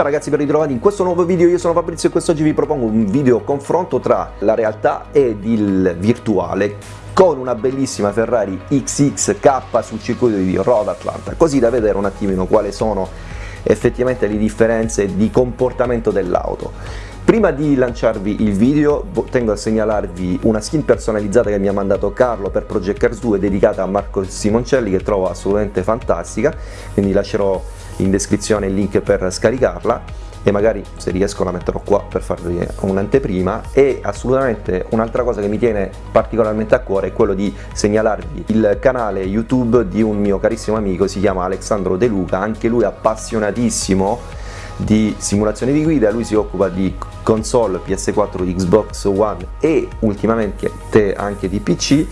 Ciao ragazzi ben ritrovati in questo nuovo video, io sono Fabrizio e quest'oggi vi propongo un video confronto tra la realtà ed il virtuale con una bellissima Ferrari XXK sul circuito di Road Atlanta, così da vedere un attimino quali sono effettivamente le differenze di comportamento dell'auto. Prima di lanciarvi il video tengo a segnalarvi una skin personalizzata che mi ha mandato Carlo per Project Cars 2 dedicata a Marco Simoncelli che trovo assolutamente fantastica, quindi lascerò in descrizione il link per scaricarla e magari se riesco la metterò qua per farvi un'anteprima. E assolutamente un'altra cosa che mi tiene particolarmente a cuore è quello di segnalarvi il canale youtube di un mio carissimo amico si chiama Alessandro De Luca. Anche lui appassionatissimo di simulazione di guida, lui si occupa di console PS4, Xbox One e ultimamente anche di PC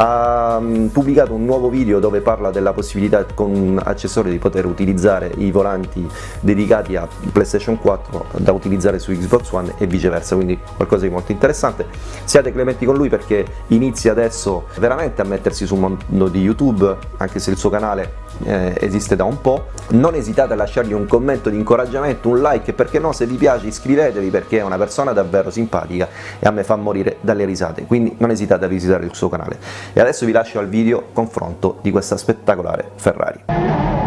ha mm, pubblicato un nuovo video dove parla della possibilità con un accessorio di poter utilizzare i volanti dedicati a PlayStation 4 da utilizzare su Xbox One e viceversa, quindi qualcosa di molto interessante. Siate clementi con lui perché inizia adesso veramente a mettersi sul mondo di YouTube, anche se il suo canale eh, esiste da un po', non esitate a lasciargli un commento di incoraggiamento, un like, perché no se vi piace iscrivetevi perché è una persona davvero simpatica e a me fa morire dalle risate, quindi non esitate a visitare il suo canale. E adesso vi lascio al video confronto di questa spettacolare Ferrari.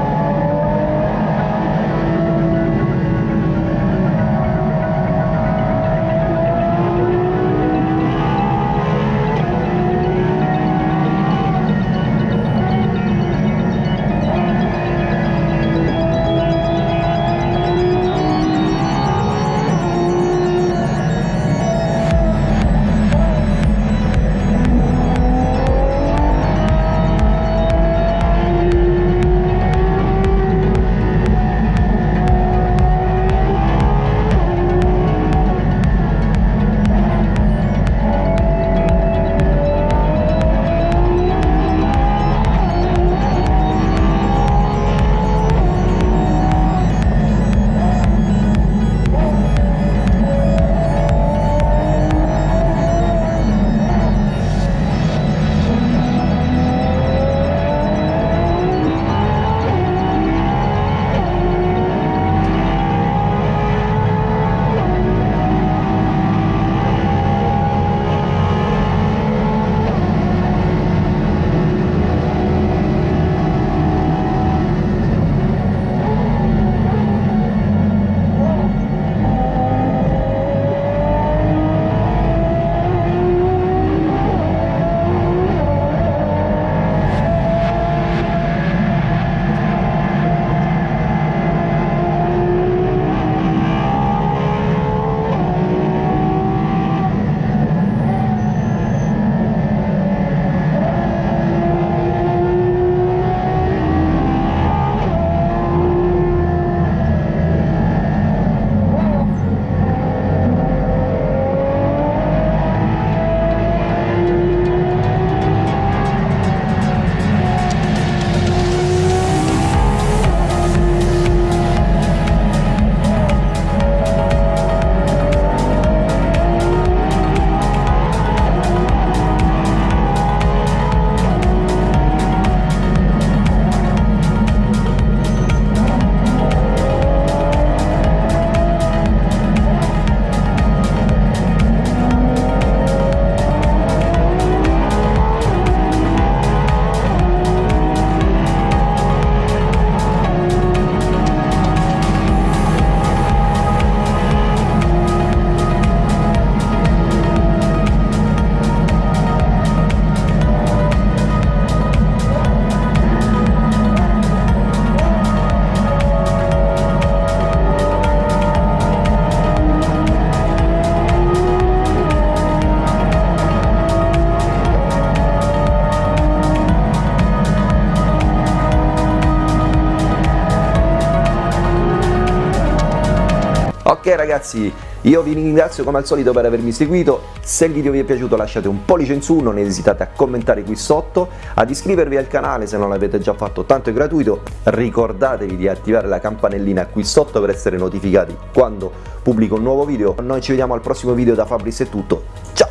Ok ragazzi, io vi ringrazio come al solito per avermi seguito, se il video vi è piaciuto lasciate un pollice in su, non esitate a commentare qui sotto, ad iscrivervi al canale se non l'avete già fatto, tanto è gratuito, ricordatevi di attivare la campanellina qui sotto per essere notificati quando pubblico un nuovo video, noi ci vediamo al prossimo video da Fabris è tutto, ciao!